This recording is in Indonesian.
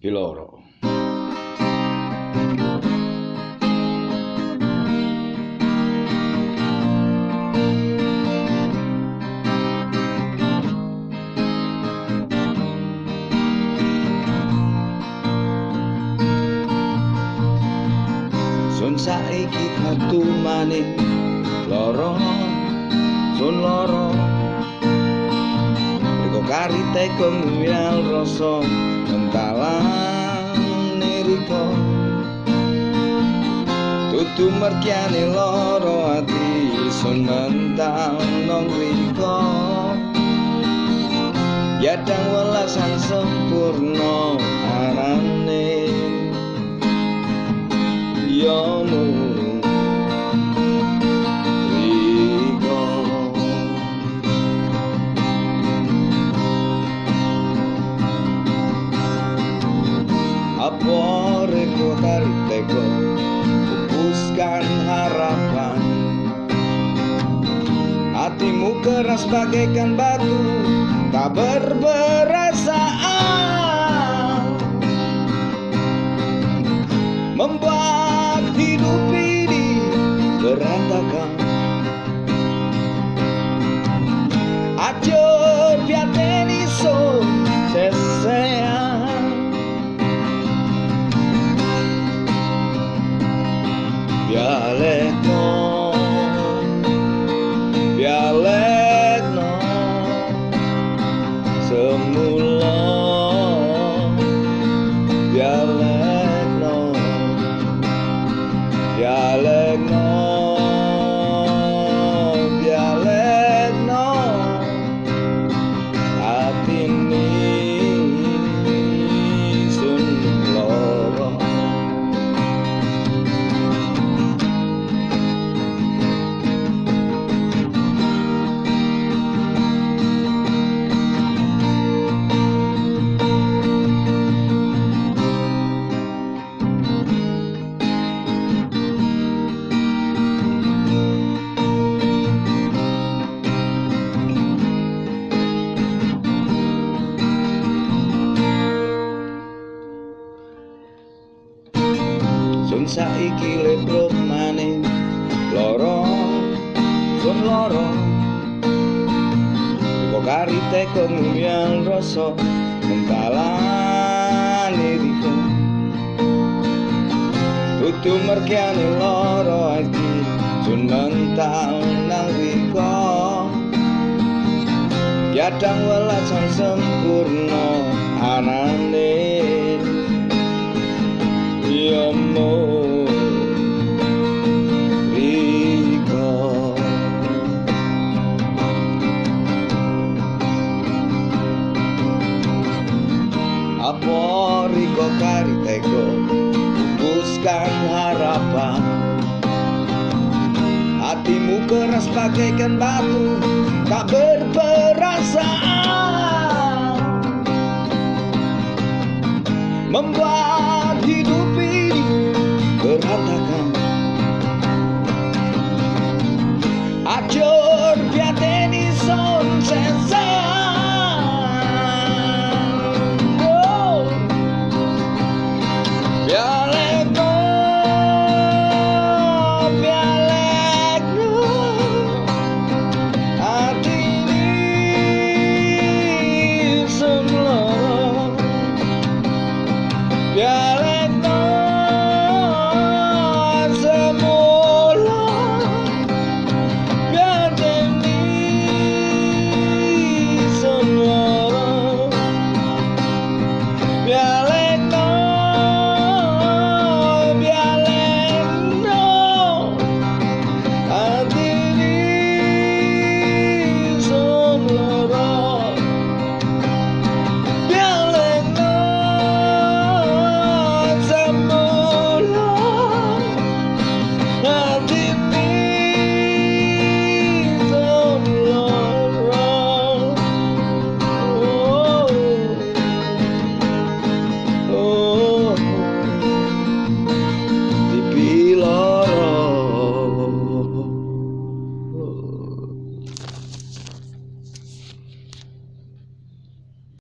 Piloro. Sun saiki metu maning loro sun loro Riko karite kemuyal rasa dalan erika tutu merkiane loro ati sunandang nang riko yadang welasan sempurna. Hatimu keras bagaikan batu Tak berperasaan Membuat hidup ini berantakan. Acur piateni Semula saiki leprok maning. Loro pun loro. Kok kari teko ngumyang rasa mentalane diku tutu merkiane loro iki jeneng nang riko Yadang welasan sempurna anak Riko kariteko Pupuskan harapan. Hatimu keras bagaikan batu Tak berperasaan. Membuat hidup ini berantakan